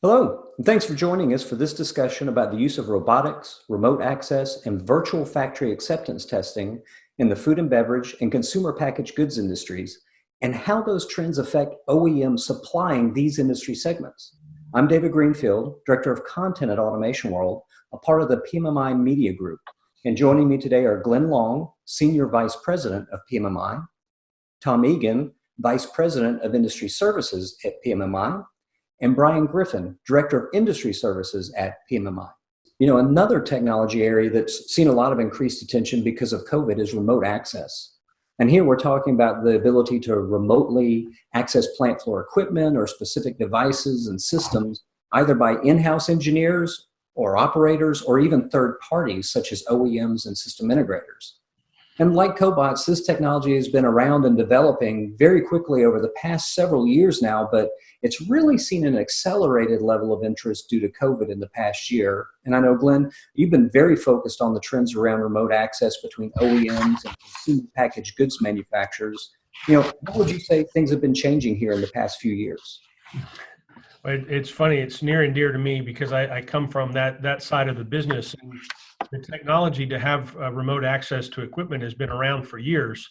Hello, and thanks for joining us for this discussion about the use of robotics, remote access, and virtual factory acceptance testing in the food and beverage and consumer packaged goods industries, and how those trends affect OEM supplying these industry segments. I'm David Greenfield, Director of Content at Automation World, a part of the PMMI Media Group. And joining me today are Glenn Long, Senior Vice President of PMMI, Tom Egan, Vice President of Industry Services at PMMI, and Brian Griffin, Director of Industry Services at PMMI. You know, another technology area that's seen a lot of increased attention because of COVID is remote access. And here we're talking about the ability to remotely access plant floor equipment or specific devices and systems, either by in-house engineers or operators or even third parties such as OEMs and system integrators. And like cobots, this technology has been around and developing very quickly over the past several years now, but it's really seen an accelerated level of interest due to COVID in the past year. And I know, Glenn, you've been very focused on the trends around remote access between OEMs and consumer packaged goods manufacturers. You know, what would you say things have been changing here in the past few years? It's funny, it's near and dear to me because I, I come from that, that side of the business. And the technology to have uh, remote access to equipment has been around for years,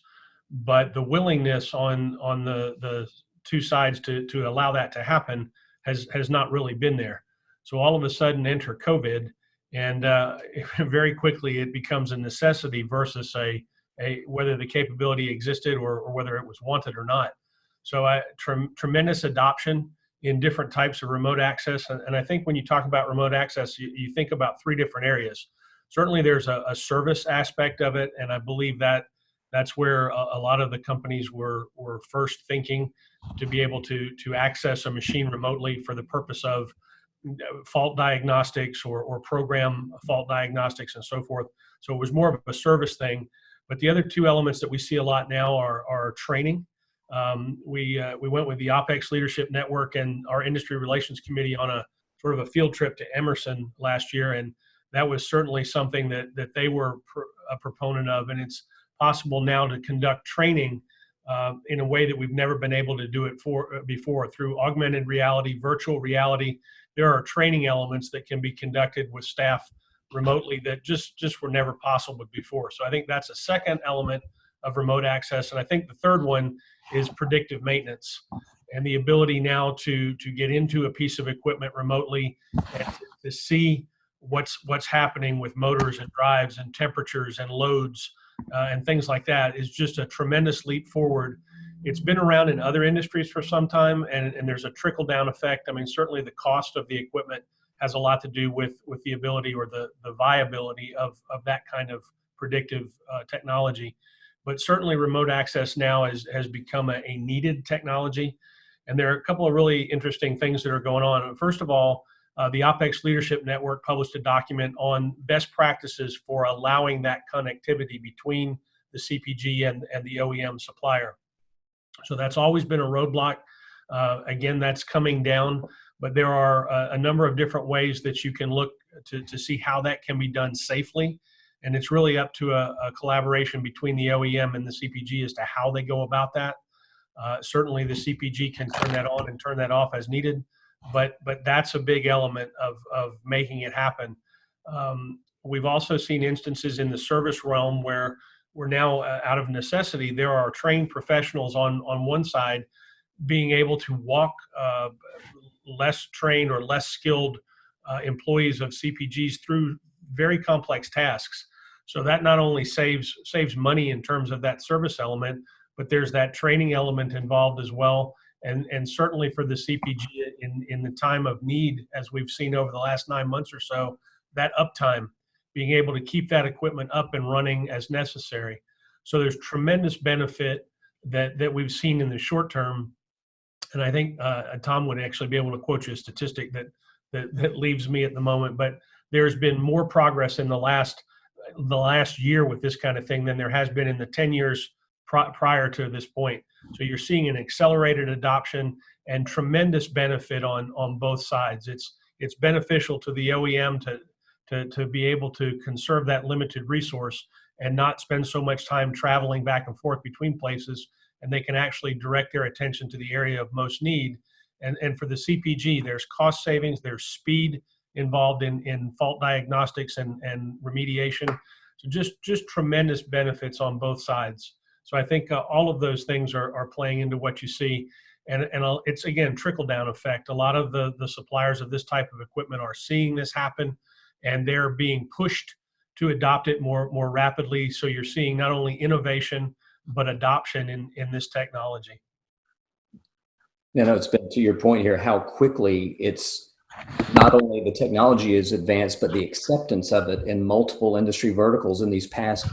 but the willingness on on the the two sides to to allow that to happen has has not really been there. So all of a sudden, enter COVID, and uh, very quickly it becomes a necessity versus a a whether the capability existed or, or whether it was wanted or not. So I tre tremendous adoption in different types of remote access, and, and, I think when you talk about remote access, you, you think about three different areas certainly there's a, a, service aspect of it, and I believe that that's where a, a, lot of the companies were were first thinking to be able to to access a machine remotely for the purpose of fault diagnostics or, or program fault diagnostics and so forth. So it was more of a service thing. But the other two elements that we see a lot now are, are training. Um, we, uh, we went with the OPEX Leadership Network and our Industry Relations Committee on a sort of a field trip to Emerson last year. And that was certainly something that, that they were pr a proponent of. And it's possible now to conduct training uh, in a way that we've never been able to do it for uh, before through augmented reality, virtual reality. There are training elements that can be conducted with staff remotely that just just were never possible before. So I think that's a second element of remote access, and I think the third one is predictive maintenance and the ability now to to get into a piece of equipment remotely and to see what's what's happening with motors and drives and temperatures and loads uh, and things like that is just a tremendous leap forward. It's been around in other industries for some time, and, and there's a trickle down effect. I mean, certainly the cost of the equipment has a lot to do with with the ability or the the viability of of that kind of predictive uh, technology. But certainly, remote access now is, has become a, a needed technology, and there are a couple of really interesting things that are going on. First of all, uh, the OPEX Leadership Network published a document on best practices for allowing that connectivity between the CPG and, and the OEM supplier. So that's always been a roadblock. Uh, again, that's coming down, but there are a, a, number of different ways that you can look to, to see how that can be done safely. And it's really up to a, a collaboration between the OEM and the CPG as to how they go about that. Uh, certainly the CPG can turn that on and turn that off as needed but but that's a big element of of making it happen. Um, we've also seen instances in the service realm where we're now uh, out of necessity. There are trained professionals on on one side being able to walk uh, less trained or less skilled uh, employees of CPGs through very complex tasks. So that not only saves saves money in terms of that service element, but there's that training element involved as well and and certainly for the CPG in in the time of need, as we've seen over the last nine months or so, that uptime, being able to keep that equipment up and running as necessary. So there's tremendous benefit that that we've seen in the short term, and I think uh, Tom would actually be able to quote you a statistic that that that leaves me at the moment, but there's been more progress in the last the last year with this kind of thing than there has been in the 10 years prior to this point. So you're seeing an accelerated adoption and tremendous benefit on on both sides. It's it's beneficial to the OEM to to to be able to conserve that limited resource and not spend so much time traveling back and forth between places and they can actually direct their attention to the area of most need And, and for the CPG, there's cost savings, there's speed involved in, in fault diagnostics and, and remediation. So just, just tremendous benefits on both sides. So I think uh, all of those things are, are playing into what you see. And, and it's again, trickle down effect. A lot of the, the suppliers of this type of equipment are seeing this happen and they're being pushed to adopt it more, more rapidly. So you're seeing not only innovation, but adoption in, in this technology. You know, it's been to your point here, how quickly it's not only the technology is advanced, but the acceptance of it in multiple industry verticals in these past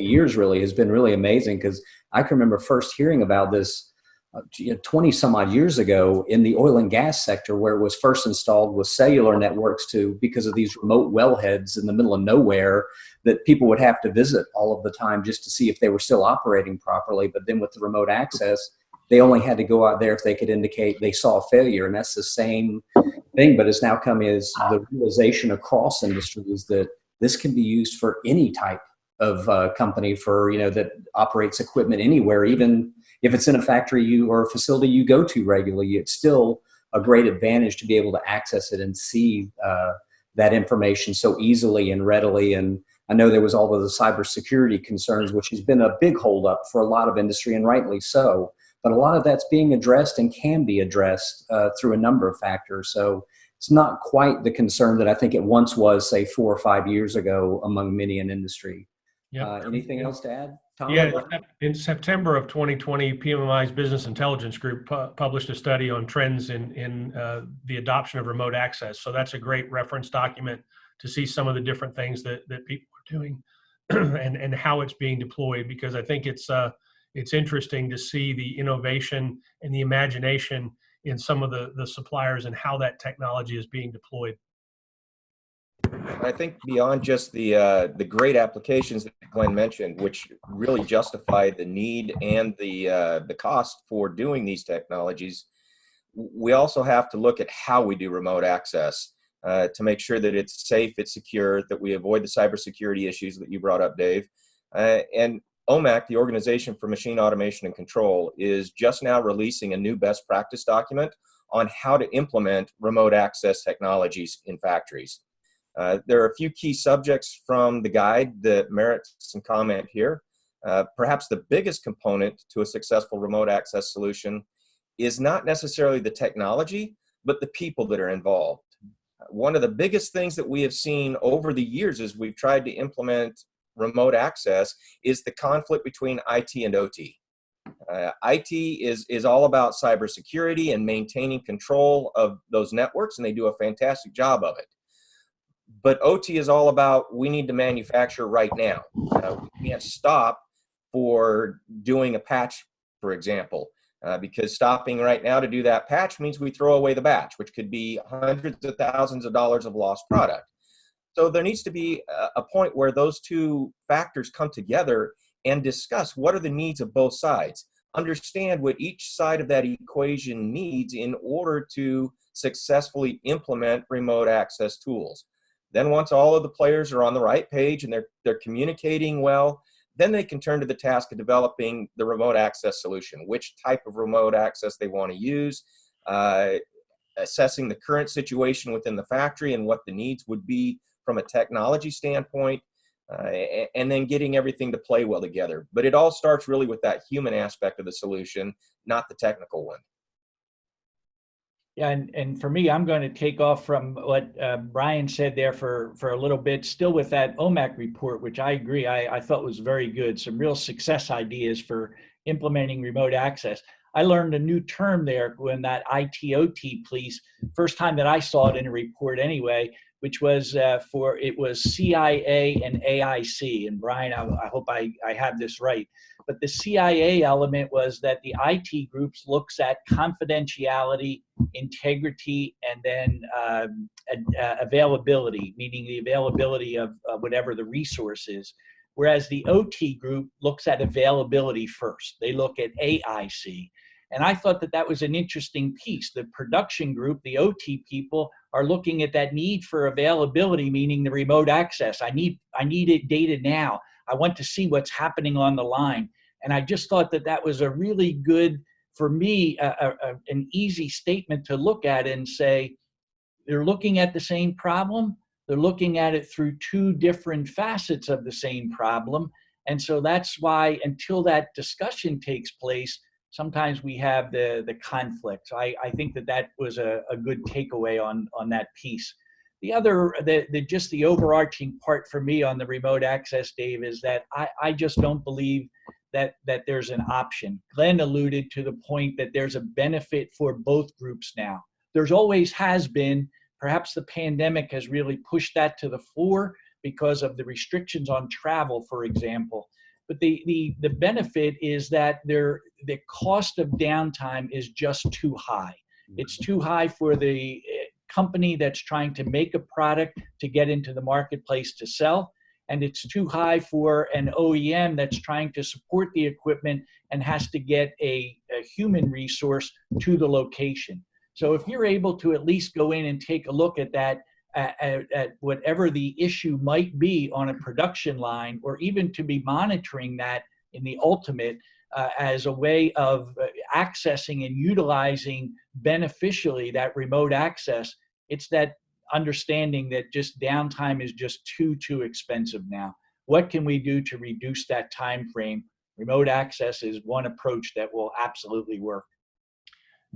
of years really has been really amazing. Because I can remember first hearing about this uh, you know, 20 some odd years ago in the oil and gas sector where it was first installed with cellular networks to because of these remote wellheads in the middle of nowhere that people would have to visit all of the time just to see if they were still operating properly. But then with the remote access, they only had to go out there if they could indicate they saw a failure. And that's the same thing, but it's now come is the realization across industries that this can be used for any type of uh, company for, you know, that operates equipment anywhere, even if it's in a factory you or a facility you go to regularly, it's still a great advantage to be able to access it and see uh, that information so easily and readily. And I know there was all of the cybersecurity concerns, which has been a big holdup for a lot of industry, and rightly so. But a lot of that's being addressed and can be addressed uh, through a number of factors. So it's not quite the concern that I think it once was, say, four or five years ago among many in industry. Yep. Uh, anything else to add? Tom? Yeah, in September of 2020, PMMI's Business Intelligence Group pu published a study on trends in, in uh, the adoption of remote access. So that's a great reference document to see some of the different things that, that people are doing and, and how it's being deployed because I think it's, uh, it's interesting to see the innovation and the imagination in some of the, the suppliers and how that technology is being deployed. I think beyond just the uh, the great applications that Glenn mentioned, which really justify the need and the uh, the cost for doing these technologies, we also have to look at how we do remote access uh, to make sure that it's safe, it's secure, that we avoid the cybersecurity issues that you brought up, Dave. Uh, and OMAC, the Organization for Machine Automation and Control, is just now releasing a new best practice document on how to implement remote access technologies in factories. Uh, there are a few key subjects from the guide that merit some comment here. Uh, perhaps the biggest component to a successful remote access solution is not necessarily the technology, but the people that are involved. One of the biggest things that we have seen over the years as we've tried to implement remote access is the conflict between IT and OT. Uh, IT is, is all about cybersecurity and maintaining control of those networks, and they do a fantastic job of it but OT is all about we need to manufacture right now. Uh, we can't stop for doing a patch, for example, uh, because stopping right now to do that patch means we throw away the batch, which could be hundreds of thousands of dollars of lost product. So there needs to be a, a point where those two factors come together and discuss what are the needs of both sides. Understand what each side of that equation needs in order to successfully implement remote access tools. Then once all of the players are on the right page and they're, they're communicating well, then they can turn to the task of developing the remote access solution, which type of remote access they want to use, uh, assessing the current situation within the factory and what the needs would be from a technology standpoint, uh, and then getting everything to play well together. But it all starts really with that human aspect of the solution, not the technical one. And, and for me, I'm going to take off from what uh, Brian said there for, for a little bit, still with that OMAC report, which I agree, I, I thought was very good. Some real success ideas for implementing remote access. I learned a new term there when that ITOT piece, first time that I saw it in a report anyway, which was uh, for, it was CIA and AIC. And Brian, I, I hope I, I have this right. But the CIA element was that the IT groups looks at confidentiality, integrity, and then um, uh, availability, meaning the availability of uh, whatever the resource is. Whereas the OT group looks at availability first. They look at AIC. And I thought that that was an interesting piece. The production group, the OT people, are looking at that need for availability, meaning the remote access. I need, I need it data now. I want to see what's happening on the line. And I just thought that that was a really good for me, a, a, an easy statement to look at and say, they're looking at the same problem. They're looking at it through two different facets of the same problem. And so that's why until that discussion takes place, sometimes we have the, the conflict. I, I think that that was a, a good takeaway on, on that piece. The other, the, the, just the overarching part for me on the remote access, Dave, is that I, I just don't believe that, that there's an option. Glenn alluded to the point that there's a benefit for both groups now. There's always has been, perhaps the pandemic has really pushed that to the fore because of the restrictions on travel, for example. But the, the, the benefit is that there, the cost of downtime is just too high. It's too high for the eh, company that's trying to make a product to get into the marketplace to sell. And it's too high for an OEM that's trying to support the equipment and has to get a, a human resource to the location. So if you're able to at least go in and take a look at that, at, at, at whatever the issue might be on a production line, or even to be monitoring that in the ultimate uh, as a way of uh, accessing and utilizing beneficially that remote access, it's that understanding that just downtime is just too too expensive now. What can we do to reduce that time frame? Remote access is one approach that will absolutely work.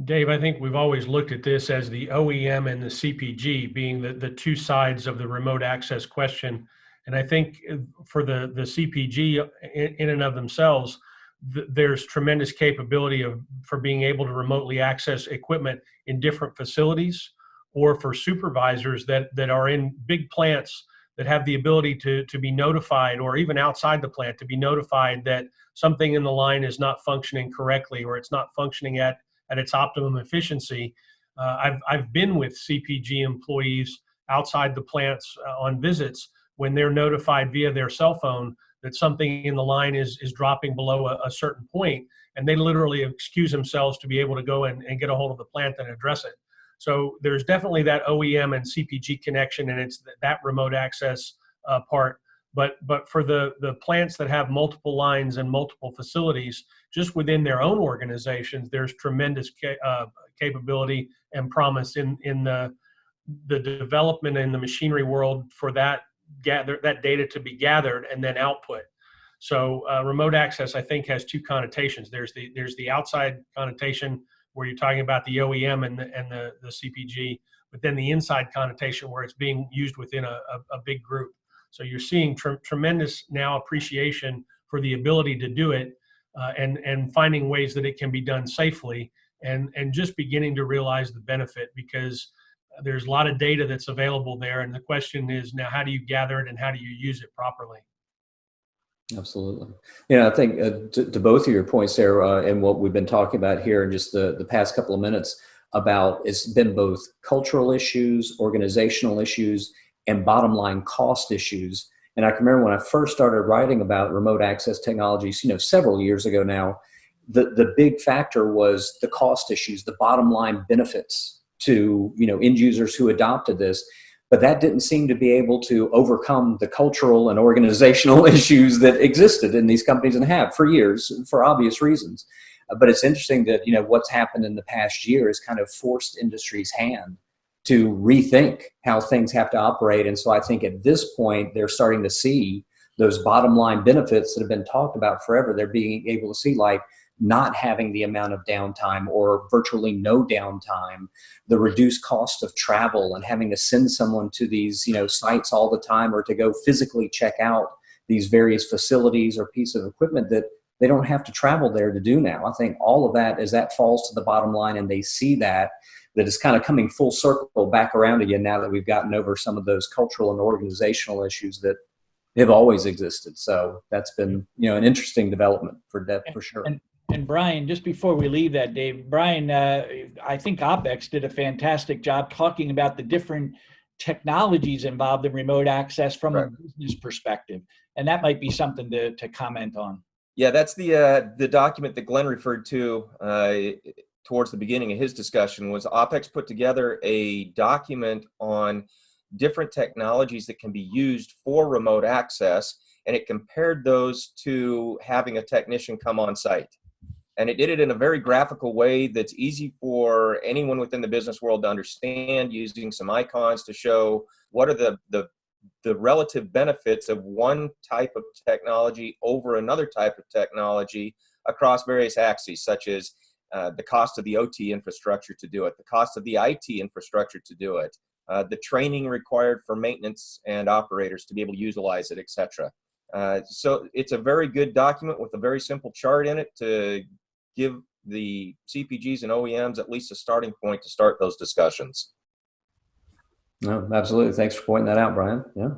Dave, I think we've always looked at this as the OEM and the CPG being the, the two sides of the remote access question. And I think uh, for the, the CPG in, in and of themselves, th- there's tremendous capability of for being able to remotely access equipment in different facilities or for supervisors that, that are in big plants that have the ability to, to be notified or even outside the plant to be notified that something in the line is not functioning correctly or it's not functioning at at its optimum efficiency. Uh, I've, I've been with CPG employees outside the plants uh, on visits when they're notified via their cell phone that something in the line is, is dropping below a, a certain point, and they literally excuse themselves to be able to go and, and get a hold of the plant and address it. So there's definitely that OEM and CPG connection, and it's th- that remote access uh, part. But but for the the plants that have multiple lines and multiple facilities, just within their own organizations, there's tremendous ca- uh, capability and promise in in the the development in the machinery world for that gather that data to be gathered and then output. So uh, remote access, I think, has two connotations. There's the there's the outside connotation where you're talking about the OEM and the and the, the CPG, but then the inside connotation where it's being used within a, a, a big group. So you're seeing tr- tremendous now appreciation for the ability to do it uh, and and finding ways that it can be done safely and and just beginning to realize the benefit because there's a lot of data that's available there and the question is now how do you gather it and how do you use it properly Absolutely. Yeah, I think uh, to, to, both of your points there, uh, and what we've been talking about here in just the, the past couple of minutes about it's been both cultural issues, organizational issues, and bottom line cost issues. And I can remember when I first started writing about remote access technologies, you know, several years ago now, the, the big factor was the cost issues, the bottom line benefits to, you know, end users who adopted this but that didn't seem to be able to overcome the cultural and organizational issues that existed in these companies and have for years for obvious reasons but it's interesting that you know what's happened in the past year has kind of forced industry's hand to rethink how things have to operate and so i think at this point they're starting to see those bottom line benefits that have been talked about forever they're being able to see like not having the amount of downtime or virtually no downtime, the reduced cost of travel and having to send someone to these you know sites all the time or to go physically check out these various facilities or piece of equipment that they don't have to travel there to do now. I think all of that as that falls to the bottom line and they see that that is kind of coming full circle back around again now that we've gotten over some of those cultural and organizational issues that have always existed. So that's been, you know, an interesting development for that for sure. And, and Brian, just before we leave that, Dave, Brian, uh, I think OpEx did a fantastic job talking about the different technologies involved in remote access from right. a business perspective, and that might be something to, to comment on. Yeah, that's the uh, the document that Glenn referred to uh, towards the beginning of his discussion. Was OpEx put together a document on different technologies that can be used for remote access, and it compared those to having a technician come on site. And it did it in a very graphical way that's easy for anyone within the business world to understand using some icons to show what are the, the, the relative benefits of one type of technology over another type of technology across various axes, such as uh, the cost of the OT infrastructure to do it, the cost of the IT infrastructure to do it, uh, the training required for maintenance and operators to be able to utilize it, etc. Uh, so it's a very good document with a very simple chart in it to give the CPGs and OEMs at least a starting point to start those discussions. No, absolutely. Thanks for pointing that out, Brian. Yeah.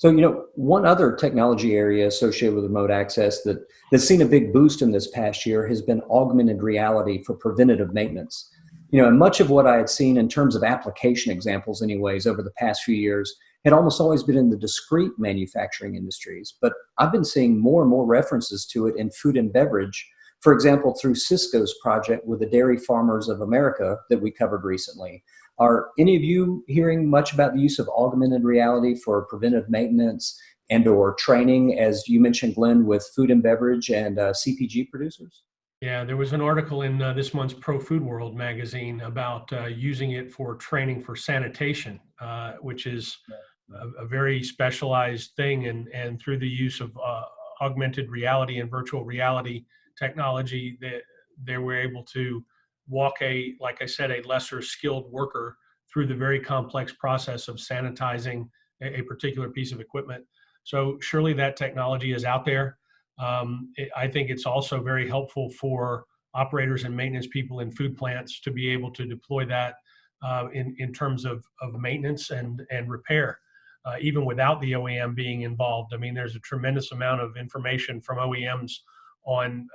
So, you know, one other technology area associated with remote access that, that's seen a big boost in this past year has been augmented reality for preventative maintenance. You know, and much of what I had seen in terms of application examples anyways over the past few years had almost always been in the discrete manufacturing industries, but I've been seeing more and more references to it in food and beverage for example, through Cisco's project with the Dairy Farmers of America that we covered recently. Are any of you hearing much about the use of augmented reality for preventive maintenance and or training, as you mentioned, Glenn, with food and beverage and uh, CPG producers? Yeah, there was an article in uh, this month's Pro Food World magazine about uh, using it for training for sanitation, uh, which is a, a, very specialized thing. And, and through the use of uh, augmented reality and virtual reality, technology that they were able to walk a, like I said, a lesser skilled worker through the very complex process of sanitizing a, a particular piece of equipment. So surely that technology is out there. Um, it, I think it's also very helpful for operators and maintenance people in food plants to be able to deploy that uh, in, in terms of, of maintenance and, and repair, uh, even without the OEM being involved. I mean, there's a tremendous amount of information from OEMs on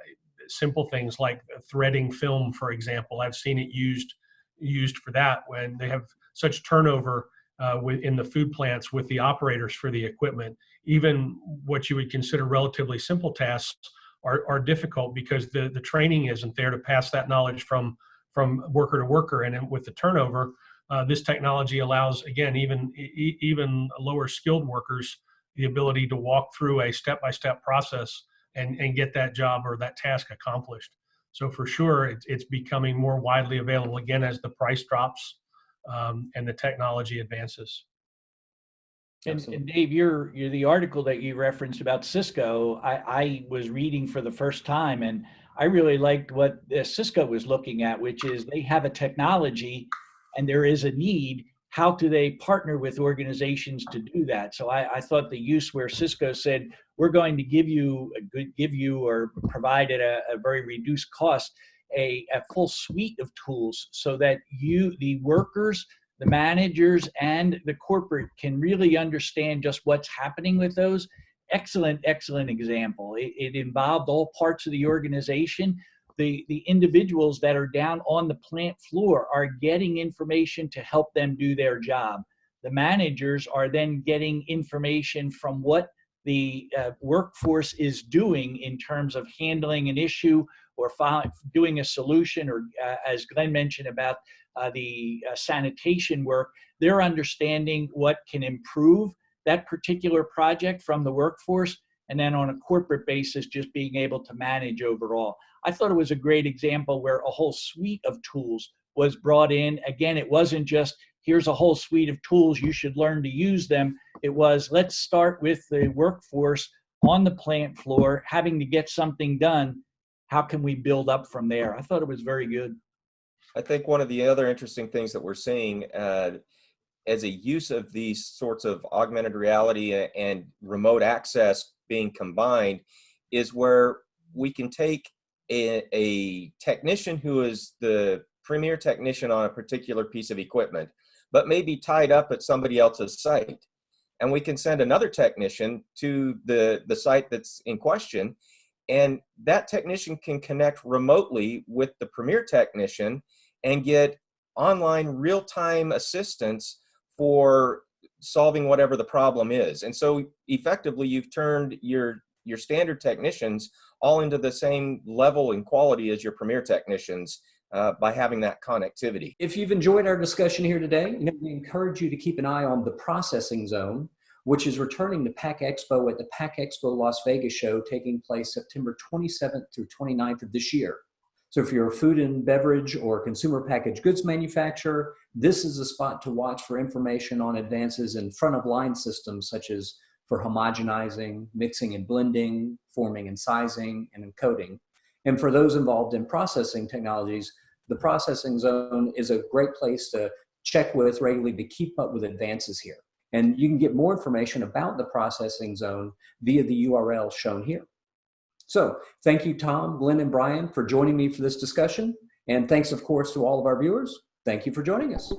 simple things like threading film, for example. I've seen it used used for that when they have such turnover uh, in the food plants with the operators for the equipment. Even what you would consider relatively simple tasks are, are difficult because the, the training isn't there to pass that knowledge from from worker to worker. And with the turnover, uh, this technology allows, again, even even lower skilled workers the ability to walk through a step-by-step -step process and, and get that job or that task accomplished. So for sure, it's, it's becoming more widely available again as the price drops um, and the technology advances. And, and, Dave, you're, you're the article that you referenced about Cisco. I, I was reading for the first time, and I really liked what Cisco was looking at, which is they have a technology, and there is a need. How do they partner with organizations to do that? So I, I thought the use where Cisco said we're going to give you give you or provide at a, a very reduced cost a, a full suite of tools so that you, the workers, the managers, and the corporate can really understand just what's happening with those. Excellent, excellent example. It, it involved all parts of the organization the, the individuals that are down on the plant floor are getting information to help them do their job. The managers are then getting information from what the uh, workforce is doing in terms of handling an issue or doing a solution or uh, as Glenn mentioned about uh, the uh, sanitation work, they're understanding what can improve that particular project from the workforce and then on a corporate basis, just being able to manage overall. I thought it was a great example where a whole suite of tools was brought in. Again, it wasn't just here's a whole suite of tools, you should learn to use them. It was, let's start with the workforce on the plant floor, having to get something done. How can we build up from there? I thought it was very good. I think one of the other interesting things that we're seeing uh, as a use of these sorts of augmented reality and remote access being combined is where we can take a, a technician who is the premier technician on a particular piece of equipment but may be tied up at somebody else's site. And we can send another technician to the, the site that's in question. And that technician can connect remotely with the premier technician and get online real-time assistance for solving whatever the problem is. And so effectively you've turned your your standard technicians all into the same level and quality as your premier technicians uh, by having that connectivity. If you've enjoyed our discussion here today, you know, we encourage you to keep an eye on the processing zone, which is returning to PACK Expo at the PACK Expo Las Vegas show taking place September 27th through 29th of this year. So if you're a food and beverage or consumer packaged goods manufacturer, this is a spot to watch for information on advances in front of line systems such as for homogenizing, mixing and blending, forming and sizing, and encoding. And for those involved in processing technologies, the processing zone is a great place to check with regularly to keep up with advances here. And you can get more information about the processing zone via the URL shown here. So thank you, Tom, Glenn, and Brian for joining me for this discussion. And thanks, of course, to all of our viewers. Thank you for joining us.